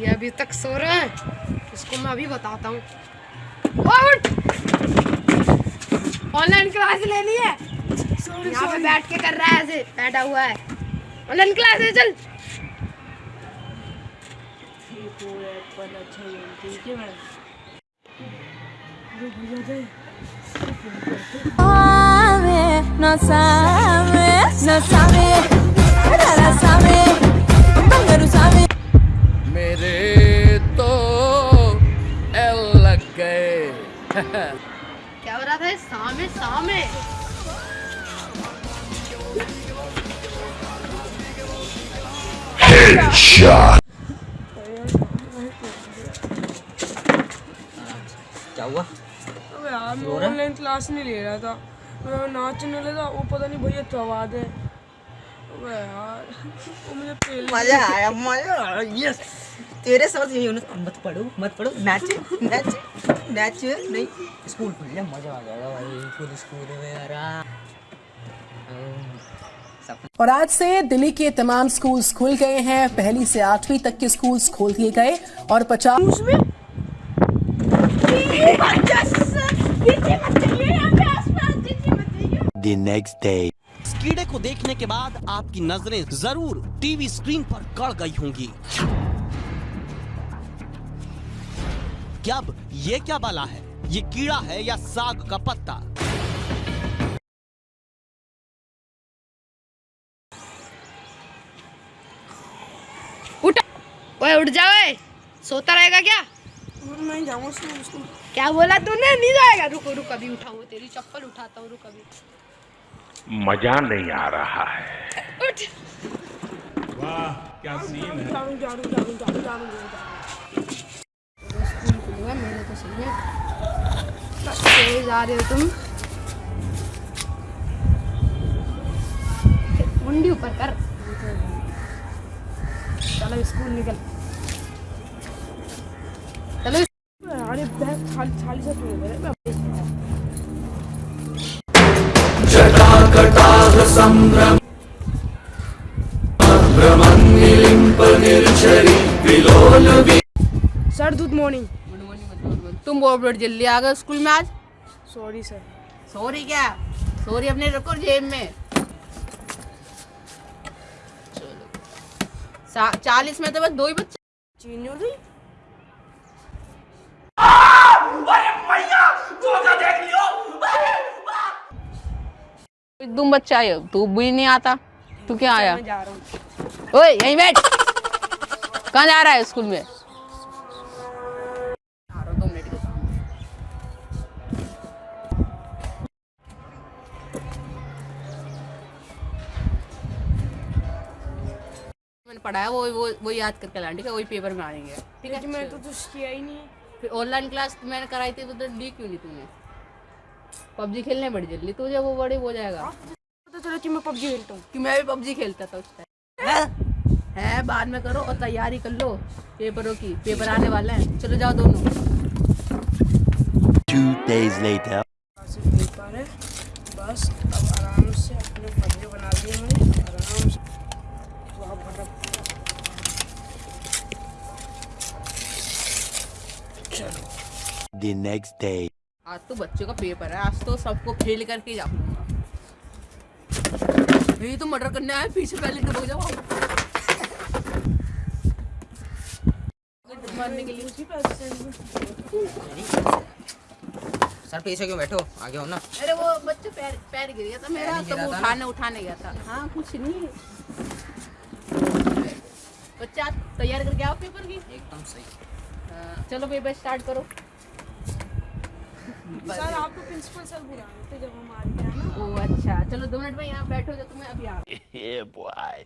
ये अभी तक सो रहा है इसको मैं अभी बताता हूँ। ऑनलाइन क्लास लेनी है। यहाँ पे बैठ के कर रहा है ऐसे बैठा हुआ है। ऑनलाइन क्लास है चल। sabe, no sabe, no क्या हो रहा था? सामे सामे क्या हुआ? अबे यार मैं ऑनलाइन क्लास नहीं ले रहा था। मैं नाचने लगा वो पता नहीं भैया थवाद है। अबे यार वो मुझे पहले मज़ा आया मज़ा आया। यस तेरे समझ यही होना मत पढ़ो मत पढ़ो। नाच नाच नाच नहीं स्कूल खुल मज़ा आ जाएगा भाई खुद स्कूल में यार और आज से दिल्ली के तमाम स्कूल्स खुल गए हैं। पहली से आठवीं तक के स्कूल्स खोल दिए गए और पचास the next day. इस कीड़े को देखने के बाद आपकी नज़रें ज़रूर टीवी स्क्रीन पर गड़ गई होंगी। क्या अब ये क्या बाला है? ये कीड़ा है या साग का पत्ता? उठ। ओए उठ जा ओए। सोता रहेगा क्या? और मैं जाऊँगा स्कूल स्कूल क्या बोला तूने? नहीं जाएगा। रुको रुक अभी उठाऊं तेरी चप्पल उठाता हूँ रुक अभी। मज़ा नहीं आ रहा है। उठ। जाऊँ जाऊँ जाऊँ जाऊँ जाऊँ स्कूल खुलेगा मेरे तो सही है तेज जा रहे हो तुम? मुंडी ऊपर कर। चलो स्कूल निकल। चलो अरे बैग खाली खाली से मेरे मैं सर गुड मॉर्निंग तुम बहुत जल्दी आ गए स्कूल में आज? सॉरी सर सॉरी क्या? सॉरी अपने रखो जेब में। चलो। चालीस में तो बस दो ही बच्चे। चीनी तुम बच्चा हो। तू भी नहीं आता। तू क्या आया? ओए यहीं बैठ। कहाँ जा रहा है स्कूल में? पढ़ा है वो वो वो याद करके लाना ठीक है? वही पेपर में आएँगे ठीक है? मैंने तो कुछ किया ही नहीं फिर ऑनलाइन क्लास मैंने कराई थी तो ली क्यों नहीं तूने? पबजी खेलने बड़ी जल्दी तो जब वो बड़े हो जाएगा। पता चला कि मैं पबजी खेलता हूँ। कि मैं भी पबजी खेलता था उस टाइम है? बाद में करो और तैयारी कर लो पेपरों की। पेपर आने वाले हैं। चलो जाओ दोनों। Two days later. पेपर है। बस अब आराम से अपने फजरे बना दिए मैंने आराम से तो अब मतलब चलो The next day. आज तो बच्चों का पेपर है आज तो सबको फेल करके जाऊँगा यही तो मर्डर करने आए पीछे पहले तो जाओ मारने के लिए। उसी पैसे सर पीछे क्यों बैठो? आगे हो ना। अरे वो बच्चे पैर पैर गिर गया था मेरा तो वो उठाने उठाने गया था। हाँ कुछ नहीं बच्चा तैयार करके आओ पेपर की। एकदम सही। चलो पेपर स्टार्ट करो। सर आपको प्रिंसिपल सर बुलाए थे जब हम आ गए ना? ओ अच्छा। चलो दो मिनट में यहाँ बैठो जो तुम्हें अभी आ boy.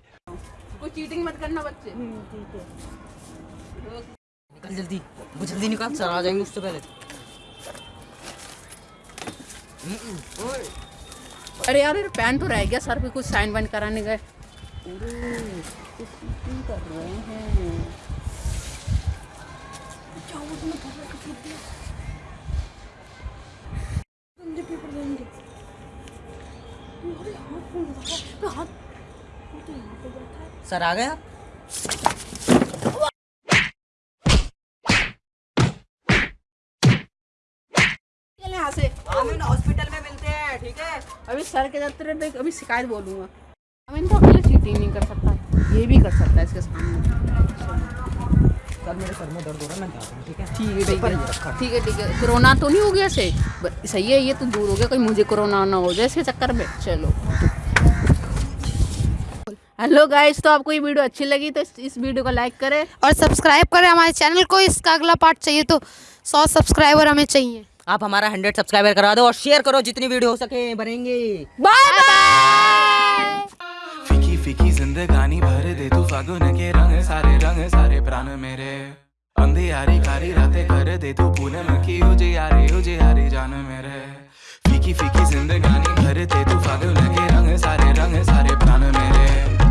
कोई चीटिंग मत करना बच्चे। ठीक है। निकल जल्दी। वो जल्दी निकाल सर आ जाएँगे उससे पहले। हम्म, अरे यार मेरा पेन तो रह गया सर पे कुछ साइन वाइन कराने गए। सर आ गए आप? यहाँ से। हॉस्पिटल में मिलते हैं ठीक है? अभी सर के दफ्तर में अभी शिकायत बोलूँगा। अमीन तो अकेले चीटिंग नहीं कर सकता। ये भी कर सकता है इसके सामने। कल मेरे सर में दर्द हो रहा है मैं जाता हूँ ठीक है? ठीक है ठीक है। ठीक है कोरोना तो नहीं हो गया से सही है ये तो दूर हो गया कहीं मुझे कोरोना ना हो जाए इसके चक्कर में। चलो। हेलो गाइस तो आपको ये वीडियो अच्छी लगी तो इस, इस वीडियो को लाइक करें। और सब्सक्राइब करें हमारे चैनल को इसका अगला पार्ट चाहिए तो सौ सब्सक्राइबर हमें चाहिए। आप हमारा हंड्रेड सब्सक्राइबर करा दो और शेयर करो जितनी वीडियो हो सके बनेंगे बाय बाय फीकी जिंदगानी भर दे तू फागुन के रंग, सारे रंग, सारे प्राण मेरे। अंधियारी कारी रातें कर दे तू पूनम की उजियारी उजियारी जान मेरे। फीकी फीकी जिंदगानी भर दे तू फागुन के रंग, सारे रंग, सारे प्राण मेरे।